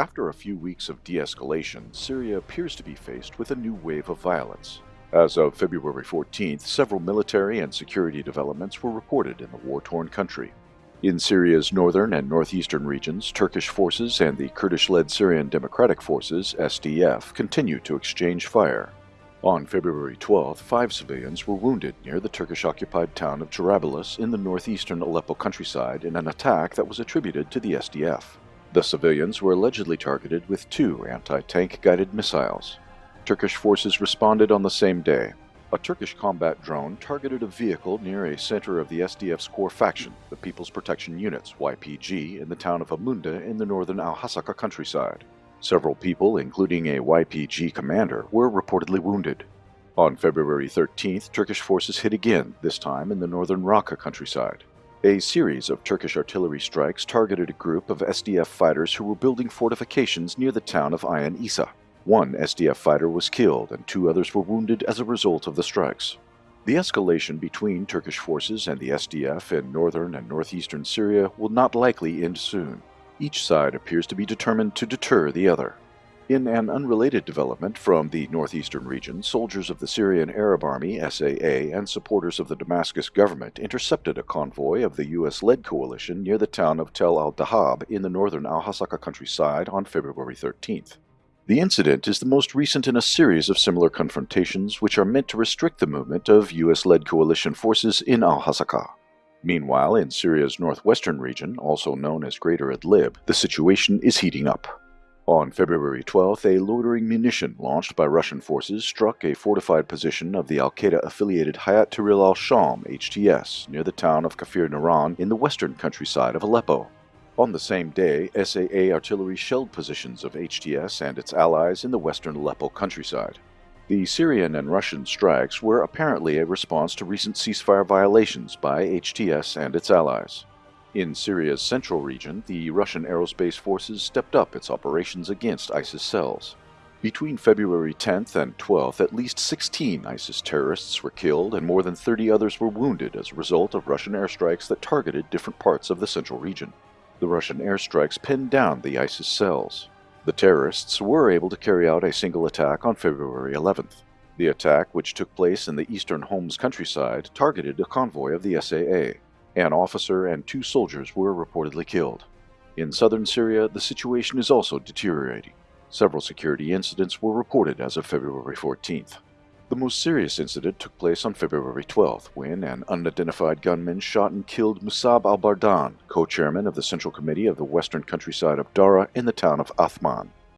After a few weeks of de-escalation, Syria appears to be faced with a new wave of violence. As of February 14th, several military and security developments were reported in the war-torn country. In Syria's northern and northeastern regions, Turkish forces and the Kurdish-led Syrian Democratic Forces, SDF, continue to exchange fire. On February 12th, five civilians were wounded near the Turkish-occupied town of Jarabulus in the northeastern Aleppo countryside in an attack that was attributed to the SDF. The civilians were allegedly targeted with two anti-tank guided missiles. Turkish forces responded on the same day. A Turkish combat drone targeted a vehicle near a center of the SDF's core faction, the People's Protection Units, YPG, in the town of Amuda in the northern Al-Hasaka countryside. Several people, including a YPG commander, were reportedly wounded. On February 13th, Turkish forces hit again, this time in the northern Raqqa countryside. A series of Turkish artillery strikes targeted a group of SDF fighters who were building fortifications near the town of Ayan Isa. One SDF fighter was killed and two others were wounded as a result of the strikes. The escalation between Turkish forces and the SDF in northern and northeastern Syria will not likely end soon. Each side appears to be determined to deter the other. In an unrelated development from the northeastern region, soldiers of the Syrian Arab Army, SAA, and supporters of the Damascus government intercepted a convoy of the US-led coalition near the town of Tel al-Dahab in the northern al-Hasaka countryside on February 13th. The incident is the most recent in a series of similar confrontations which are meant to restrict the movement of US-led coalition forces in al-Hasaka. Meanwhile, in Syria's northwestern region, also known as Greater Idlib, the situation is heating up. On February 12th, a loitering munition launched by Russian forces struck a fortified position of the al-Qaeda-affiliated Hayat Tahrir al-Sham HTS near the town of Kafir Naran in the western countryside of Aleppo. On the same day, SAA artillery shelled positions of HTS and its allies in the western Aleppo countryside. The Syrian and Russian strikes were apparently a response to recent ceasefire violations by HTS and its allies. In Syria's central region, the Russian aerospace forces stepped up its operations against ISIS cells. Between February 10th and 12th, at least 16 ISIS terrorists were killed and more than 30 others were wounded as a result of Russian airstrikes that targeted different parts of the central region. The Russian airstrikes pinned down the ISIS cells. The terrorists were able to carry out a single attack on February 11th. The attack, which took place in the eastern Homs countryside, targeted a convoy of the SAA. An officer and two soldiers were reportedly killed. In southern Syria, the situation is also deteriorating. Several security incidents were reported as of February 14th. The most serious incident took place on February 12th, when an unidentified gunman shot and killed Musab al-Bardan, co-chairman of the Central Committee of the Western Countryside of Daraa in the town of Athman.